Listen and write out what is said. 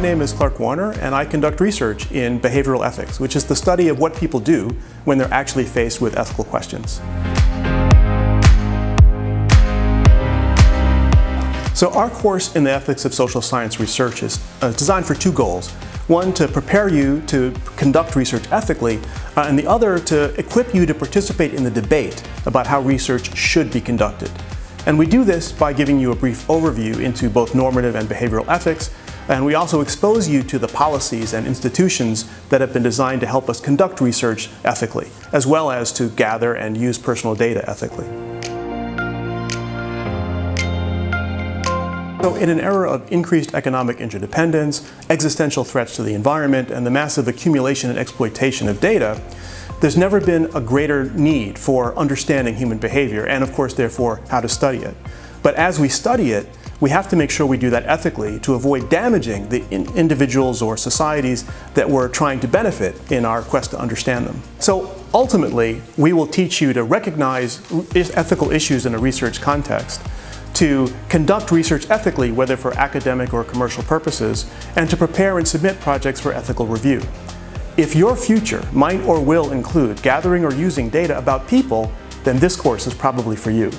My name is Clark Warner and I conduct research in behavioral ethics, which is the study of what people do when they're actually faced with ethical questions. So our course in the ethics of social science research is uh, designed for two goals. One, to prepare you to conduct research ethically, uh, and the other, to equip you to participate in the debate about how research should be conducted. And we do this by giving you a brief overview into both normative and behavioral ethics, and we also expose you to the policies and institutions that have been designed to help us conduct research ethically, as well as to gather and use personal data ethically. So in an era of increased economic interdependence, existential threats to the environment, and the massive accumulation and exploitation of data, there's never been a greater need for understanding human behavior and of course therefore how to study it. But as we study it, we have to make sure we do that ethically to avoid damaging the in individuals or societies that we're trying to benefit in our quest to understand them. So ultimately, we will teach you to recognize ethical issues in a research context, to conduct research ethically, whether for academic or commercial purposes, and to prepare and submit projects for ethical review. If your future might or will include gathering or using data about people, then this course is probably for you.